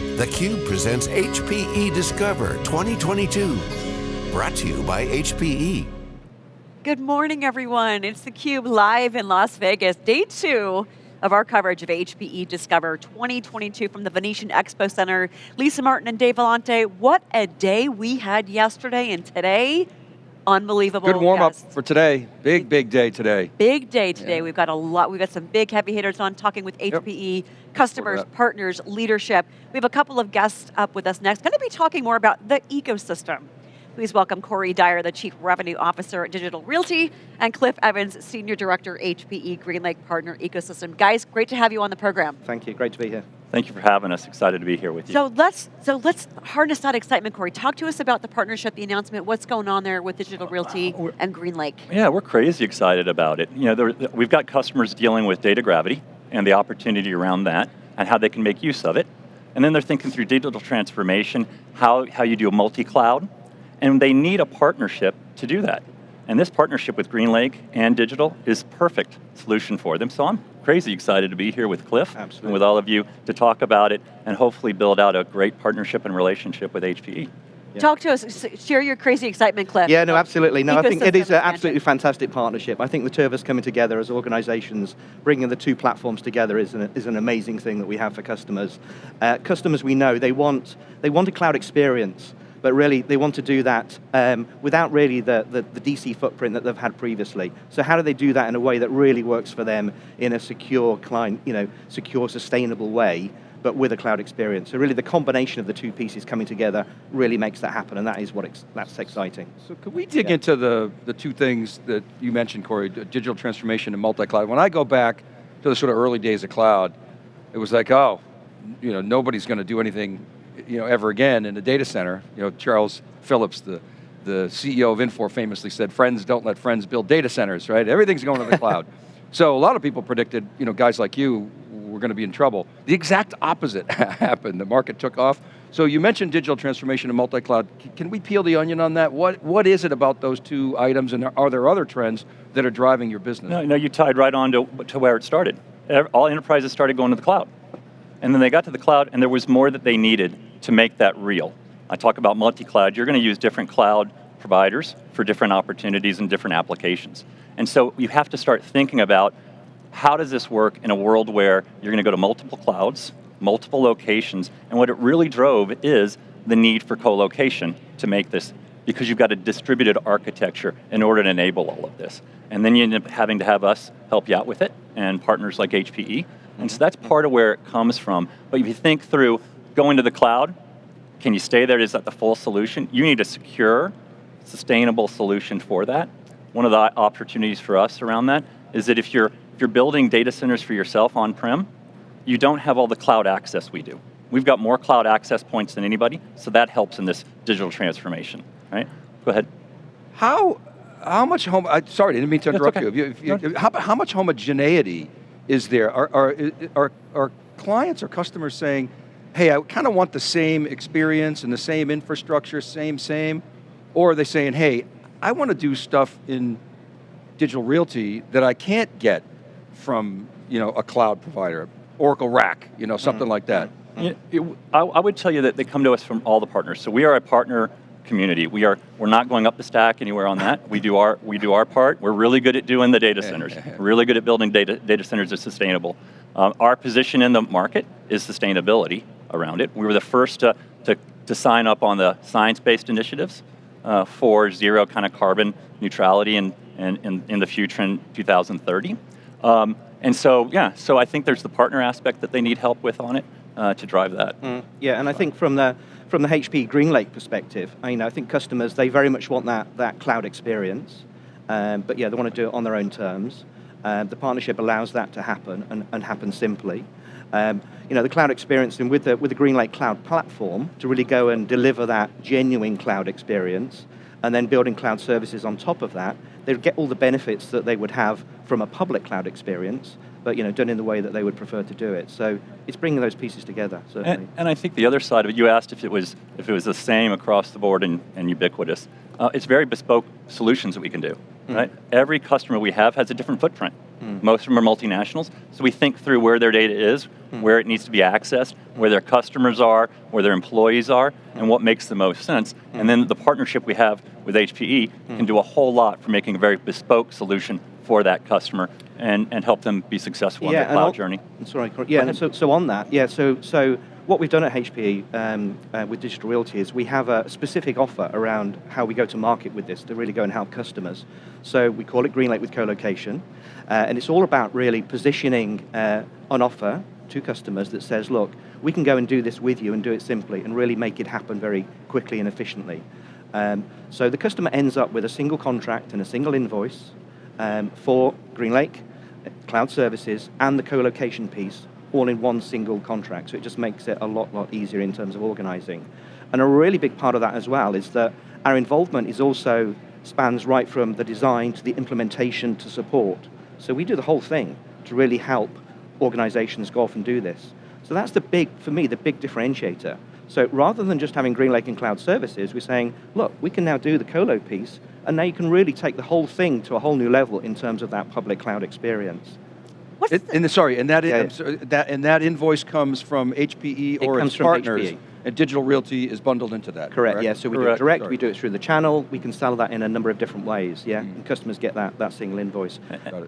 theCUBE presents HPE Discover 2022. Brought to you by HPE. Good morning, everyone. It's theCUBE live in Las Vegas, day two of our coverage of HPE Discover 2022 from the Venetian Expo Center. Lisa Martin and Dave Vellante, what a day we had yesterday and today. Unbelievable. Good warm up for today. Big, big day today. Big day today. Yeah. We've got a lot, we've got some big heavy hitters on talking with HPE, yep. Customers, partners, leadership. We have a couple of guests up with us next. Going to be talking more about the ecosystem. Please welcome Corey Dyer, the Chief Revenue Officer at Digital Realty, and Cliff Evans, Senior Director, HPE GreenLake Partner Ecosystem. Guys, great to have you on the program. Thank you, great to be here. Thank you for having us. Excited to be here with you. So let's so let's harness that excitement, Corey. Talk to us about the partnership, the announcement. What's going on there with Digital Realty uh, and GreenLake? Yeah, we're crazy excited about it. You know, there, we've got customers dealing with data gravity and the opportunity around that, and how they can make use of it. And then they're thinking through digital transformation, how how you do a multi-cloud, and they need a partnership to do that. And this partnership with GreenLake and Digital is perfect solution for them. So I'm crazy excited to be here with Cliff Absolutely. and with all of you to talk about it and hopefully build out a great partnership and relationship with HPE. Yeah. Talk to us, share your crazy excitement, Cliff. Yeah, no, absolutely. No, I think it is an absolutely fantastic partnership. I think the two of us coming together as organizations, bringing the two platforms together is an, is an amazing thing that we have for customers. Uh, customers we know, they want, they want a cloud experience but really they want to do that um, without really the, the, the, DC footprint that they've had previously. So how do they do that in a way that really works for them in a secure, client, you know, secure, sustainable way, but with a cloud experience. So really the combination of the two pieces coming together really makes that happen, and that is what that's exciting. So could we dig yeah. into the, the two things that you mentioned, Corey, digital transformation and multi-cloud. When I go back to the sort of early days of cloud, it was like, oh, you know, nobody's going to do anything you know, ever again in a data center. You know, Charles Phillips, the, the CEO of Infor famously said, friends don't let friends build data centers, right? Everything's going to the cloud. So a lot of people predicted, you know, guys like you were going to be in trouble. The exact opposite happened. The market took off. So you mentioned digital transformation and multi-cloud. Can we peel the onion on that? What, what is it about those two items and are there other trends that are driving your business? No, no you tied right on to, to where it started. All enterprises started going to the cloud. And then they got to the cloud and there was more that they needed to make that real. I talk about multi-cloud, you're going to use different cloud providers for different opportunities and different applications. And so you have to start thinking about how does this work in a world where you're going to go to multiple clouds, multiple locations, and what it really drove is the need for co-location to make this because you've got a distributed architecture in order to enable all of this. And then you end up having to have us help you out with it, and partners like HPE. And so that's part of where it comes from. But if you think through going to the cloud, can you stay there? Is that the full solution? You need a secure, sustainable solution for that. One of the opportunities for us around that is that if you're, you're building data centers for yourself on-prem, you don't have all the cloud access we do. We've got more cloud access points than anybody, so that helps in this digital transformation, right? Go ahead. How, how much home, I, sorry, I didn't mean to interrupt okay. you. If you, if you how, how much homogeneity is there? Are, are, are, are clients or customers saying, hey, I kind of want the same experience and the same infrastructure, same, same, or are they saying, hey, I want to do stuff in digital realty that I can't get from you know, a cloud provider, Oracle Rack, you know, something mm -hmm. like that. Mm it, I, I, would tell you that they come to us from all the partners. So we are a partner community. We are, we're not going up the stack anywhere on that. We do our, we do our part. We're really good at doing the data centers. Really good at building data, data centers that are sustainable. Um, our position in the market is sustainability around it. We were the first to, to, to sign up on the science-based initiatives uh, for zero kind of carbon neutrality in, in, in, in the future in 2030. Um, and so, yeah, so I think there's the partner aspect that they need help with on it uh, to drive that. Mm, yeah, and I think from the, from the HP GreenLake perspective, I, you know, I think customers, they very much want that, that cloud experience, um, but yeah, they want to do it on their own terms. Um, the partnership allows that to happen and, and happen simply. Um, you know, the cloud experience and with the, with the GreenLake Cloud platform to really go and deliver that genuine cloud experience and then building cloud services on top of that, they would get all the benefits that they would have from a public cloud experience, but you know, done in the way that they would prefer to do it. So it's bringing those pieces together, certainly. And, and I think the other side of it, you asked if it was, if it was the same across the board and, and ubiquitous. Uh, it's very bespoke solutions that we can do, mm. right? Every customer we have has a different footprint. Mm. Most of them are multinationals, so we think through where their data is, mm. where it needs to be accessed, where their customers are, where their employees are, and what makes the most sense. And then the partnership we have with HPE can do a whole lot for making a very bespoke solution for that customer and, and help them be successful yeah, on their cloud journey. Sorry, yeah, so, so on that, yeah, so, so what we've done at HPE um, uh, with Digital Realty is we have a specific offer around how we go to market with this to really go and help customers. So we call it GreenLake with co-location, uh, and it's all about really positioning uh, an offer to customers that says, look, we can go and do this with you and do it simply and really make it happen very quickly and efficiently. Um, so the customer ends up with a single contract and a single invoice um, for GreenLake, cloud services, and the co-location piece all in one single contract. So it just makes it a lot, lot easier in terms of organizing. And a really big part of that as well is that our involvement is also spans right from the design to the implementation to support. So we do the whole thing to really help organizations go off and do this. So that's the big, for me, the big differentiator. So rather than just having GreenLake and cloud services, we're saying, look, we can now do the colo piece, and now you can really take the whole thing to a whole new level in terms of that public cloud experience. It, and sorry, and that, yeah. sorry, that and that invoice comes from HPE it or its partners. HPE. And Digital Realty is bundled into that. Correct, correct? yeah. So we correct. do it direct, Sorry. we do it through the channel, we can sell that in a number of different ways, yeah. Mm. And customers get that, that single invoice.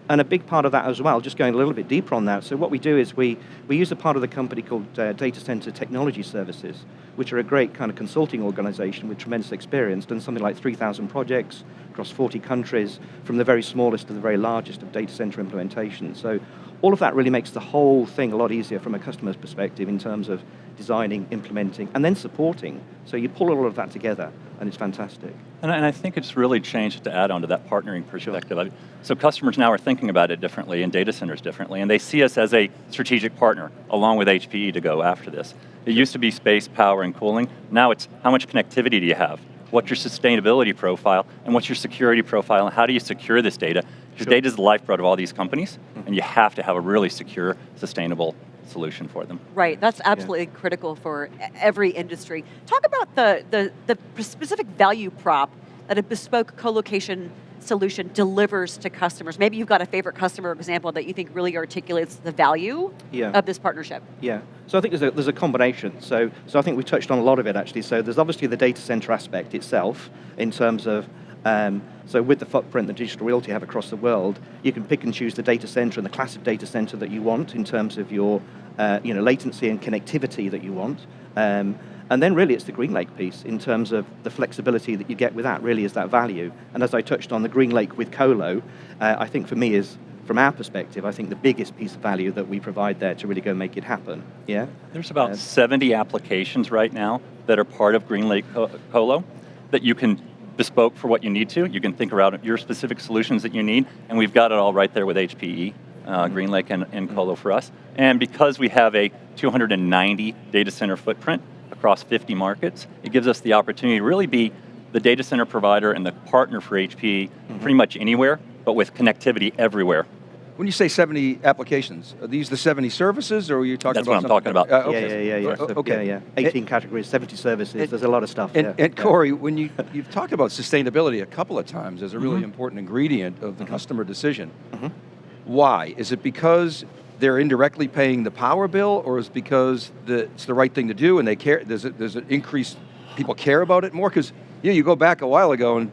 And a big part of that as well, just going a little bit deeper on that, so what we do is we, we use a part of the company called uh, Data Center Technology Services, which are a great kind of consulting organization with tremendous experience, done something like 3,000 projects across 40 countries, from the very smallest to the very largest of data center implementations. So all of that really makes the whole thing a lot easier from a customer's perspective in terms of designing, implementing, and then supporting. So you pull all of that together, and it's fantastic. And I, and I think it's really changed to add on to that partnering perspective. Sure. So customers now are thinking about it differently, and data centers differently, and they see us as a strategic partner, along with HPE to go after this. It used to be space, power, and cooling. Now it's how much connectivity do you have? What's your sustainability profile, and what's your security profile, and how do you secure this data? Because sure. data is the lifeblood of all these companies, mm -hmm. and you have to have a really secure, sustainable solution for them. Right, that's absolutely yeah. critical for every industry. Talk about the, the, the specific value prop that a bespoke co-location solution delivers to customers. Maybe you've got a favorite customer example that you think really articulates the value yeah. of this partnership. Yeah, so I think there's a, there's a combination. So, so I think we touched on a lot of it actually. So there's obviously the data center aspect itself in terms of um, so with the footprint that Digital Realty have across the world, you can pick and choose the data center and the class of data center that you want in terms of your uh, you know, latency and connectivity that you want. Um, and then really it's the GreenLake piece in terms of the flexibility that you get with that really is that value. And as I touched on the GreenLake with Colo, uh, I think for me is, from our perspective, I think the biggest piece of value that we provide there to really go make it happen, yeah? There's about uh, 70 applications right now that are part of GreenLake Colo that you can bespoke for what you need to. You can think around your specific solutions that you need, and we've got it all right there with HPE, uh, mm-hmm. GreenLake and, and Colo for us. And because we have a 290 data center footprint across 50 markets, it gives us the opportunity to really be the data center provider and the partner for HPE mm -hmm. pretty much anywhere, but with connectivity everywhere. When you say 70 applications, are these the 70 services, or are you talking That's about what I'm talking about. Uh, okay. Yeah, yeah, yeah. yeah. So, okay. yeah, yeah. 18 categories, 70 services, and, there's a lot of stuff. And, yeah. and Corey, when you, you've talked about sustainability a couple of times as a really mm -hmm. important ingredient of the mm -hmm. customer decision. Mm-hmm. Why? Is it because they're indirectly paying the power bill, or is it because the, it's the right thing to do and they care, there's, a, there's an increased, people care about it more? Because you, know, you go back a while ago and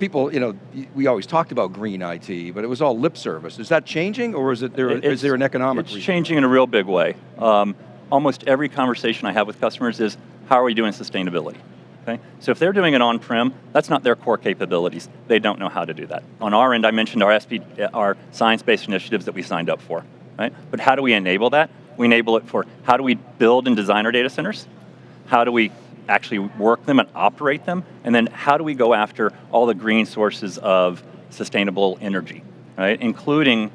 people, you know, we always talked about green IT, but it was all lip service. Is that changing, or is, it there, is there an economic It's reason? changing in a real big way. Um, almost every conversation I have with customers is, how are we doing sustainability? Okay? So if they're doing it on-prem, that's not their core capabilities. They don't know how to do that. On our end, I mentioned our, SP, our science-based initiatives that we signed up for. Right? But how do we enable that? We enable it for how do we build and design our data centers? How do we actually work them and operate them? And then how do we go after all the green sources of sustainable energy, right? Including,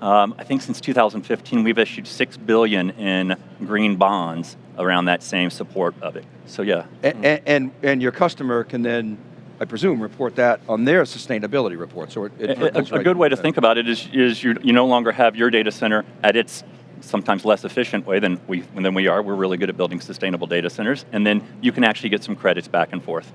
um, I think since 2015, we've issued six billion in green bonds around that same support of it. So yeah. And, and, and your customer can then I presume, report that on their sustainability report. So it, it a, a, right good way to think about it is, is you, you no longer have your data center at its sometimes less efficient way than we, than we are. We're really good at building sustainable data centers. And then you can actually get some credits back and forth.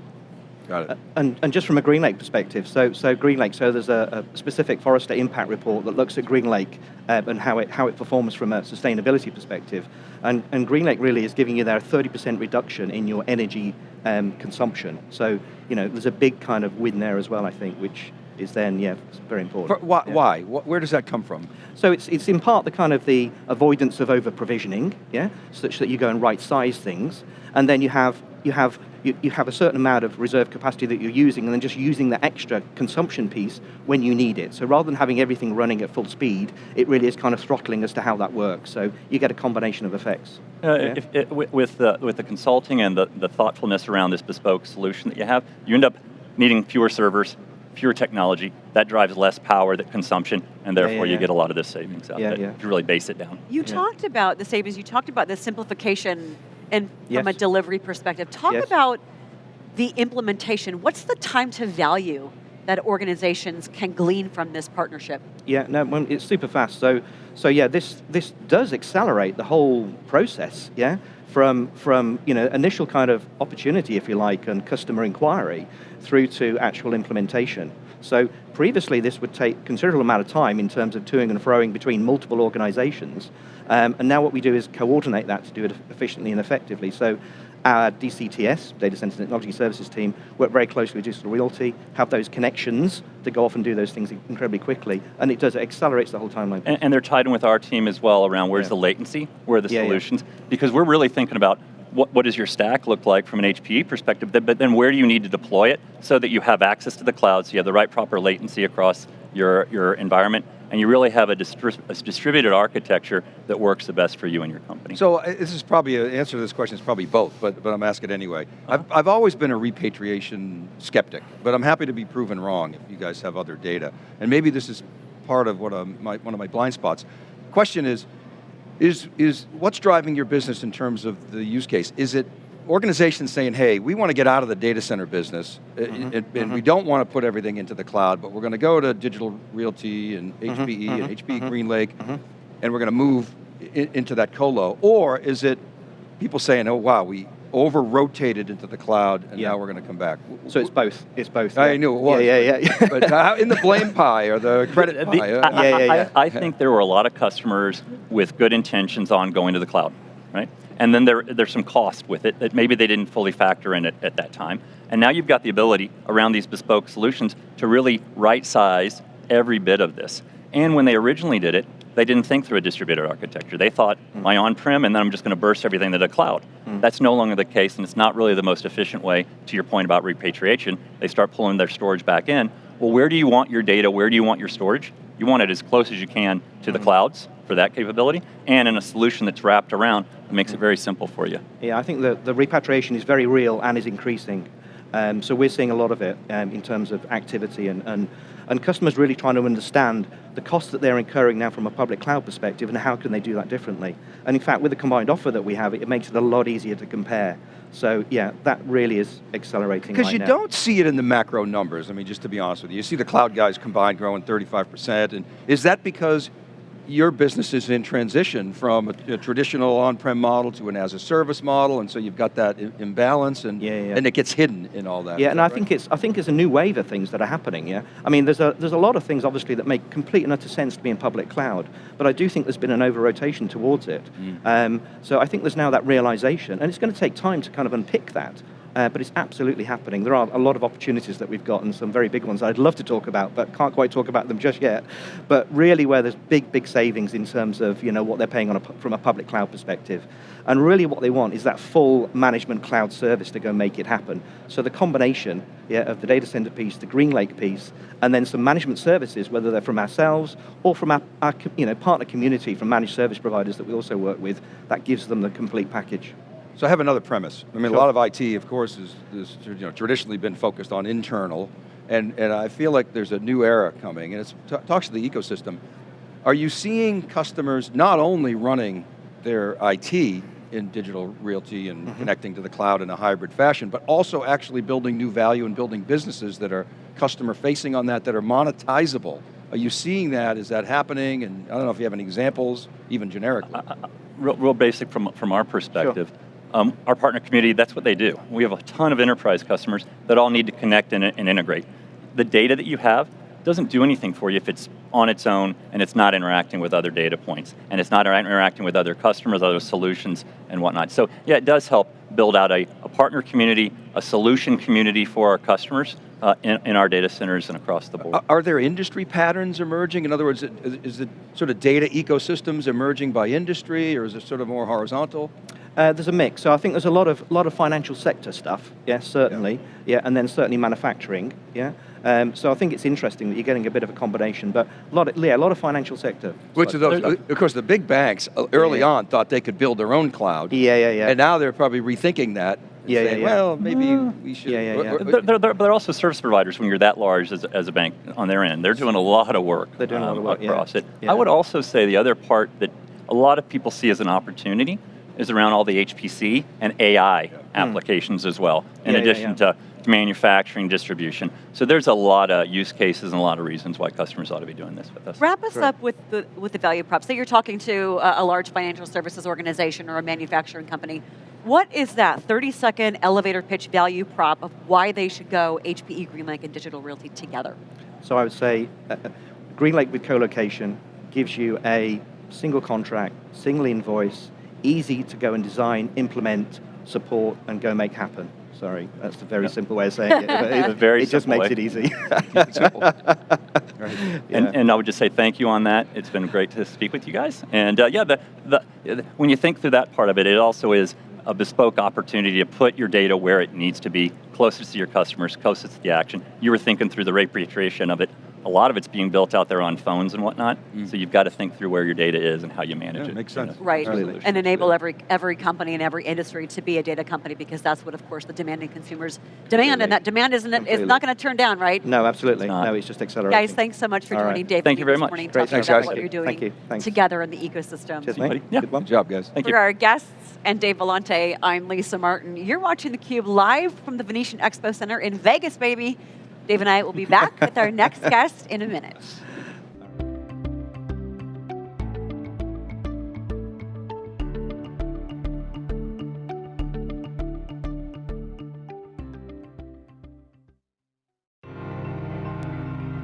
Got it. Uh, and, and just from a GreenLake perspective, so, so GreenLake, so there's a, a specific Forrester impact report that looks at GreenLake uh, and how it, how it performs from a sustainability perspective. And, and GreenLake really is giving you there a 30% reduction in your energy um, consumption. So, you know, there's a big kind of win there as well, I think, which is then, yeah, very important. For, why, yeah. why? Where does that come from? So it's, it's in part the kind of the avoidance of over provisioning, yeah, such that you go and right size things, and then you have you have you, you have a certain amount of reserve capacity that you're using and then just using the extra consumption piece when you need it. So rather than having everything running at full speed, it really is kind of throttling as to how that works. So you get a combination of effects. Uh, yeah? if, if, with, the, with the consulting and the, the thoughtfulness around this bespoke solution that you have, you end up needing fewer servers, fewer technology, that drives less power, that consumption, and therefore yeah, yeah, you get a lot of this savings out of it, if you really base it down. You talked about the savings, you talked about the simplification and yes. from a delivery perspective. Talk yes. about the implementation. What's the time to value that organizations can glean from this partnership? Yeah, no, it's super fast. So, so yeah, this this does accelerate the whole process. Yeah, from from you know initial kind of opportunity, if you like, and customer inquiry, through to actual implementation. So previously, this would take considerable amount of time in terms of toing and froing between multiple organizations. Um, and now what we do is coordinate that to do it efficiently and effectively. So our DCTS, Data Center Technology Services team, work very closely with Digital Realty, have those connections to go off and do those things incredibly quickly, and it does, it accelerates the whole timeline. And, and they're tied in with our team as well around where's yeah. the latency, where are the yeah, solutions, yeah. because we're really thinking about what, what does your stack look like from an HPE perspective, but then where do you need to deploy it so that you have access to the cloud, so you have the right proper latency across your, your environment, and you really have a, distri a, distributed architecture that works the best for you and your company. So uh, this is probably, an answer to this question is probably both, but, but I'm asking anyway. Uh -huh. I've, I've always been a repatriation skeptic, but I'm happy to be proven wrong if you guys have other data. And maybe this is part of what um, my, one of my blind spots. Question is, is, is what's driving your business in terms of the use case? Is it organizations saying, hey, we want to get out of the data center business, mm -hmm. and, and mm -hmm. we don't want to put everything into the cloud, but we're going to go to digital realty and HPE mm -hmm. and HPE mm-hmm. GreenLake, mm-hmm. and we're going to move in, into that colo? Or is it people saying, oh wow, we over-rotated into the cloud, and yeah. now we're going to come back. So it's both. It's both. I yeah. knew it was. Yeah, yeah, yeah. but in the blame pie or the credit the, pie. Uh, I, yeah, yeah, yeah. I, I, think there were a lot of customers with good intentions on going to the cloud, right? And then there, there's some cost with it that maybe they didn't fully factor in it at that time. And now you've got the ability around these bespoke solutions to really right-size every bit of this. And when they originally did it, they didn't think through a distributed architecture. They thought, mm. my on-prem, and then I'm just going to burst everything to the cloud. Mm. That's no longer the case, and it's not really the most efficient way, to your point about repatriation. They start pulling their storage back in. Well, where do you want your data? Where do you want your storage? You want it as close as you can to the clouds for that capability, and in a solution that's wrapped around that makes it very simple for you. Yeah, I think the, the repatriation is very real and is increasing. Um, so we're seeing a lot of it um, in terms of activity and, and and customers really trying to understand the costs that they're incurring now from a public cloud perspective and how can they do that differently. And in fact, with the combined offer that we have, it makes it a lot easier to compare. So yeah, that really is accelerating Because right you now. don't see it in the macro numbers, I mean, just to be honest with you. You see the cloud guys combined growing 35%, and is that because your business is in transition from a, a traditional on-prem model to an as-a-service model, and so you've got that imbalance, and yeah, yeah. and it gets hidden in all that. Yeah, and I right? think it's I think it's a new wave of things that are happening. Yeah, I mean, there's a there's a lot of things obviously that make complete and utter sense to be in public cloud, but I do think there's been an over-rotation towards it. Mm. Um, so I think there's now that realization, and it's going to take time to kind of unpick that. Uh, but it's absolutely happening. There are a lot of opportunities that we've got and some very big ones I'd love to talk about, but can't quite talk about them just yet. But really where there's big, big savings in terms of you know, what they're paying on a, from a public cloud perspective. And really what they want is that full management cloud service to go make it happen. So the combination yeah, of the data center piece, the GreenLake piece, and then some management services, whether they're from ourselves or from our, our you know, partner community, from managed service providers that we also work with, that gives them the complete package. So I have another premise. I mean, sure. a lot of IT, of course, is, is you know, traditionally been focused on internal, and, and I feel like there's a new era coming, and it talks to the ecosystem. Are you seeing customers not only running their IT in digital realty and mm -hmm. connecting to the cloud in a hybrid fashion, but also actually building new value and building businesses that are customer facing on that, that are monetizable? Are you seeing that? Is that happening? And I don't know if you have any examples, even generically. Uh, uh, real, real, basic from, from our perspective. Sure Um, our partner community, that's what they do. We have a ton of enterprise customers that all need to connect and, and integrate. The data that you have doesn't do anything for you if it's on its own and it's not interacting with other data points and it's not interacting with other customers, other solutions and whatnot. So yeah, it does help build out a, a partner community, a solution community for our customers uh, in, in, our data centers and across the board. Are there industry patterns emerging? In other words, is it sort of data ecosystems emerging by industry or is it sort of more horizontal? Uh, there's a mix. So I think there's a lot of lot of financial sector stuff. Yes, certainly. Yeah, yeah and then certainly manufacturing. Yeah. Um, so I think it's interesting that you're getting a bit of a combination, but a lot of, yeah, a lot of financial sector. Which of those, of course the big banks uh, early yeah. on thought they could build their own cloud. Yeah, yeah, yeah. And now they're probably rethinking that. Yeah, saying, yeah, yeah, Well, maybe we should. Yeah, yeah, yeah. They're, they're, they're, they're, also service providers when you're that large as, as a bank on their end. They're doing a lot of work. They're doing um, a lot of work across yeah. it. Yeah. I would also say the other part that a lot of people see as an opportunity is around all the HPC and AI yeah. applications mm. as well, in addition to manufacturing, distribution. So there's a lot of use cases and a lot of reasons why customers ought to be doing this with us. Wrap us up with the, with the value props. Say you're talking to a, a large financial services organization or a manufacturing company. What is that 30 second elevator pitch value prop of why they should go HPE, GreenLake, and Digital Realty together? So I would say uh, uh GreenLake with co-location gives you a single contract, single invoice, easy to go and design, implement, support, and go make happen. Sorry, that's a very yep. simple way of saying it. it, very it just makes way. it easy. right. and, and, I would just say thank you on that. It's been great to speak with you guys. And uh, yeah, the, the, when you think through that part of it, it also is a bespoke opportunity to put your data where it needs to be, closest to your customers, closest to the action. You were thinking through the repatriation of it a lot of it's being built out there on phones and whatnot. Mm. So you've got to think through where your data is and how you manage yeah, it. Makes sense. Right, and enable every every company and every industry to be a data company because that's what, of course, the demanding consumers demand, and that demand isn't is not going to turn down, right? No, absolutely. It's no, it's just accelerating. Guys, thanks so much for All joining right. Dave. Thank you very much. Morning, Great. Thanks, guys. What you're doing Thank you. Thanks. together in the ecosystem. Cheers, mate. Yeah. Good job, guys. Thank for you. For our guests and Dave Vellante, I'm Lisa Martin. You're watching theCUBE live from the Venetian Expo Center in Vegas, baby. Dave and I will be back with our next guest in a minute.